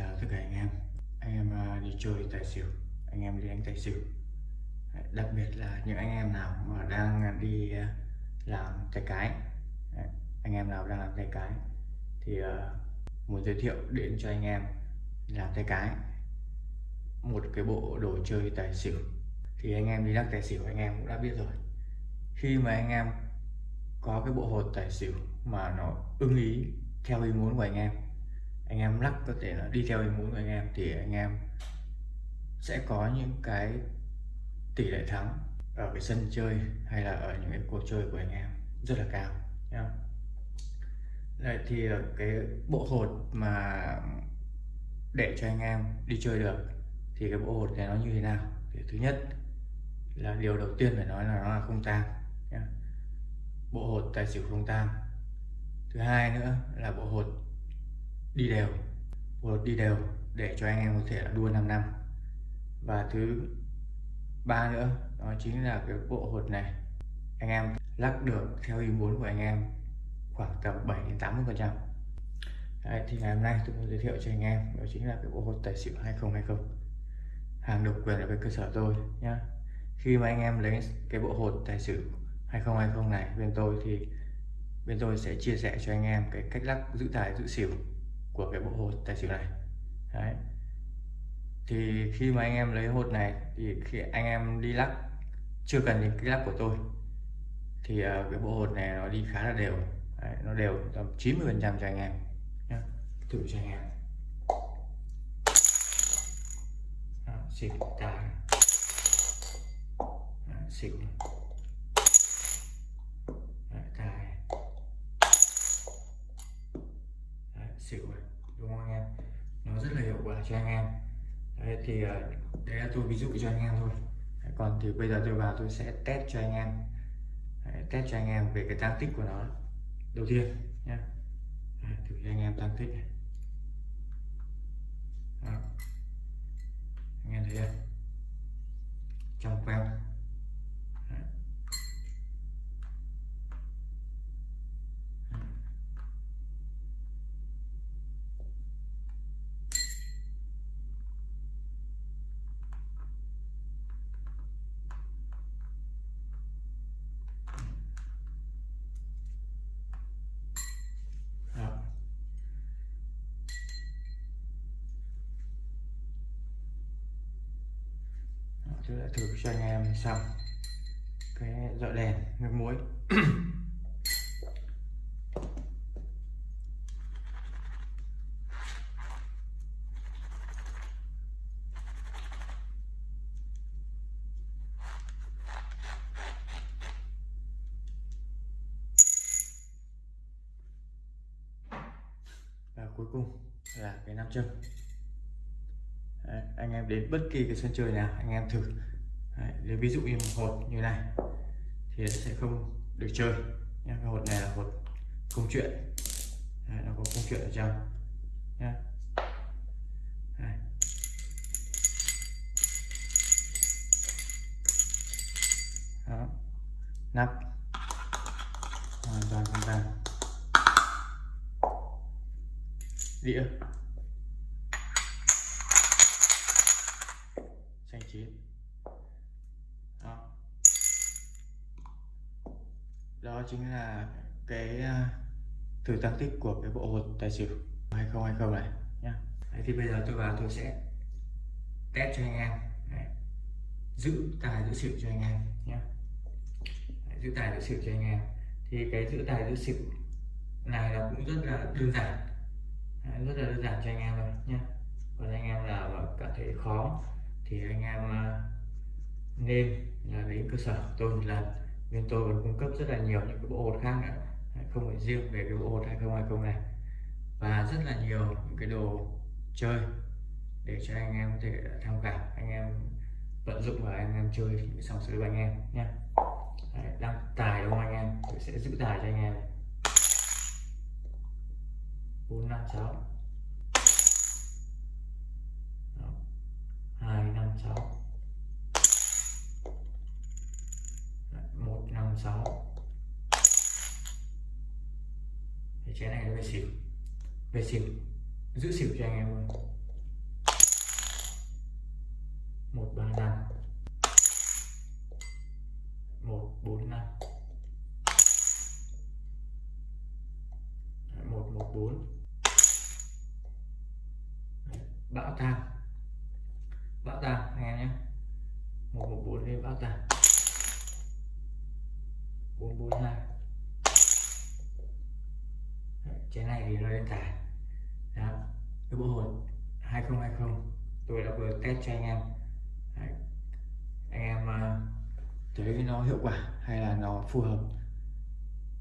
chào tất cả anh em. Anh em à, đi chơi tài xỉu. Anh em đi đánh tài xỉu. Đặc biệt là những anh em nào mà đang đi à, làm tay cái. Anh em nào đang làm tay cái thì à, muốn giới thiệu đến cho anh em làm tay cái. Một cái bộ đồ chơi tài xỉu. Thì anh em đi lắc tài xỉu, anh em cũng đã biết rồi. Khi mà anh em có cái bộ hột tài xỉu mà nó ưng ý theo ý muốn của anh em anh em lắc có thể là đi theo ý muốn của anh em thì anh em sẽ có những cái tỷ lệ thắng ở cái sân chơi hay là ở những cái cuộc chơi của anh em rất là cao nhá. Đây thì cái bộ hột mà để cho anh em đi chơi được thì cái bộ hột này nó như thế nào? Thì thứ nhất là điều đầu tiên phải nói là nó là không tang bộ hột tài xỉu không tang. Thứ hai nữa là bộ hột đi đều bộ hột đi đều để cho anh em có thể là đua 5 năm. Và thứ ba nữa, đó chính là cái bộ hột này. Anh em lắc được theo ý muốn của anh em khoảng tầm 7 đến 80 phần trăm. Thì ngày hôm nay tôi muốn giới thiệu cho anh em, đó chính là cái bộ hột tài xỉu 2020 hàng độc quyền ở bên cơ sở tôi nhá. Khi mà anh em lấy cái bộ hột tài xỉu 2020 này bên tôi thì bên tôi sẽ chia sẻ cho anh em cái cách lắc giữ tài, giữ xỉu của cái bộ hột tài xỉu này. Đấy. thì khi mà anh em lấy hột này thì khi anh em đi lắc chưa cần đến cái lắc của tôi thì uh, cái bộ hột này nó đi khá là đều. Đấy, nó đều tầm 90 phần trăm cho anh em nhé thử cho anh em. Xịt xỉu tài xịt xỉu. Tài xịt xỉu này đúng không anh em nó rất là hiệu quả cho anh em. Đấy thì ờ, đấy là tôi ví dụ cho anh em thôi. Đấy, còn thì bây giờ tôi vào tôi sẽ test cho anh em. Đấy, test cho anh em về cái tăng tích của nó đầu tiên nhé thử cho anh em tăng tích này. Đó. anh em thấy không trong queo tôi đã thử cho anh em xong cái dọi đèn nước muối. Và cuối cùng là cái nam châm anh em đến bất kỳ cái sân chơi nào anh em thử. Đấy, nếu ví dụ như một hột như này thì sẽ không được chơi. Nha cái hột này là hột công chuyện. Đấy, nó có công chuyện ở trong. Nhá. Đấy. Đó. nắp. Hoàn toàn hoàn toàn. Đĩa. Xanh chín. Đó. đó chính là cái à, thử tăng tích của cái bộ hột tài xỉu 2020 này nhá. Đấy, thì bây giờ tôi vào tôi sẽ test cho anh em. Đấy. giữ tài giữ xỉu cho anh em nhé giữ tài giữ xỉu cho anh em. Thì cái giữ tài giữ xỉu này là cũng rất là đơn giản. Đấy, rất là đơn giản cho anh em rồi nhé còn anh em nào mà cảm thấy khó thì anh em à, nên là đến cơ sở tôi một lần. Bên tôi còn cung cấp rất là nhiều những cái bộ hột khác nữa. Không phải riêng về cái bộ hột 2020 này. Và rất là nhiều những cái đồ chơi để cho anh em có thể tham khảo. Anh em vận dụng và anh em chơi những sòng sới của anh em nhé. Đăng tài đúng không anh em? Tôi sẽ giữ tài cho anh em. Bốn năm sáu. chén này nó về xỉu. Về xỉu. Giữ xỉu cho anh em luôn một, ba, năm. Một, bốn, năm. Một một, bốn. Bão tàng bão tàng anh em nhé. Một một, bốn lên bão tàng bốn bốn, hai. Thì nó lên tài đó cái bộ hột 2020 tôi đã vừa test cho anh em. Đấy. anh em uh, thấy nó hiệu quả hay là nó phù hợp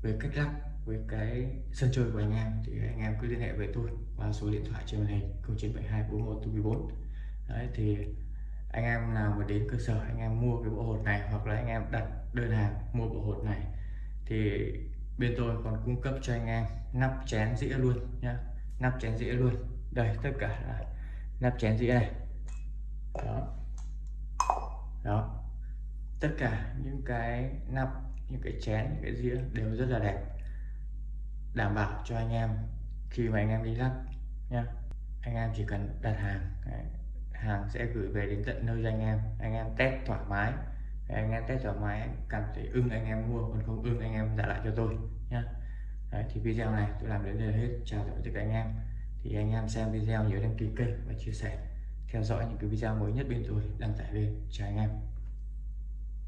với cách lắp với cái sân chơi của anh em thì anh em cứ liên hệ với tôi qua số điện thoại trên màn hình 0972 41 đấy thì anh em nào mà đến cơ sở anh em mua cái bộ hột này hoặc là anh em đặt đơn hàng mua bộ hột này thì bên tôi còn cung cấp cho anh em nắp chén dĩa luôn nhá. Nắp chén dĩa luôn. Đây, tất cả là nắp chén dĩa này. Đó. Đó. Tất cả những cái nắp, những cái chén, những cái dĩa đều rất là đẹp. Đảm bảo cho anh em khi mà anh em đi lắp nhá. Anh em chỉ cần đặt hàng hàng sẽ gửi về đến tận nơi cho anh em. Anh em test thoải mái anh em test thoải mái cảm thấy ưng anh em mua còn không ưng anh em trả lại cho tôi nhá. Đấy, thì video này tôi làm đến đây hết. Chào tạm biệt anh em. Thì anh em xem video nhớ đăng ký kênh và chia sẻ. Theo dõi những cái video mới nhất bên tôi đăng tải lên chào anh em.